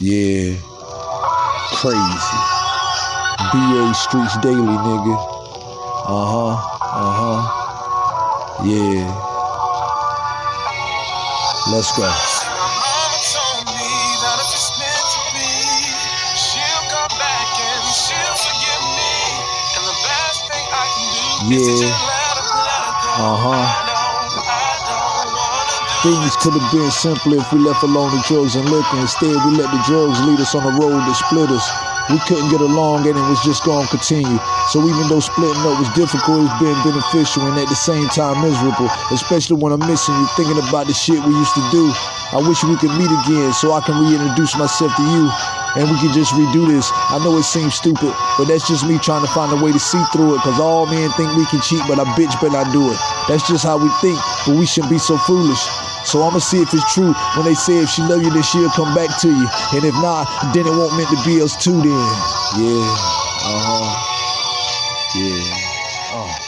Yeah. Crazy. BA Streets Daily, nigga. Uh huh. Uh huh. Yeah. Let's go. My mama told me that if it's meant to be, she'll come back and she'll forgive me. And the best thing I can do is to Yeah. just let Things could have been simpler if we left alone the drugs and liquor. Instead, we let the drugs lead us on a road that split us. We couldn't get along and it was just gonna continue. So even though splitting up was difficult, it's been beneficial and at the same time miserable. Especially when I'm missing you, thinking about the shit we used to do. I wish we could meet again so I can reintroduce myself to you and we can just redo this. I know it seems stupid, but that's just me trying to find a way to see through it. Cause all men think we can cheat, but I bitch better not do it. That's just how we think, but we shouldn't be so foolish. So I'ma see if it's true when they say if she love you, then she'll come back to you. And if not, then it won't meant to be us two then. Yeah. Uh-huh. Yeah. Oh.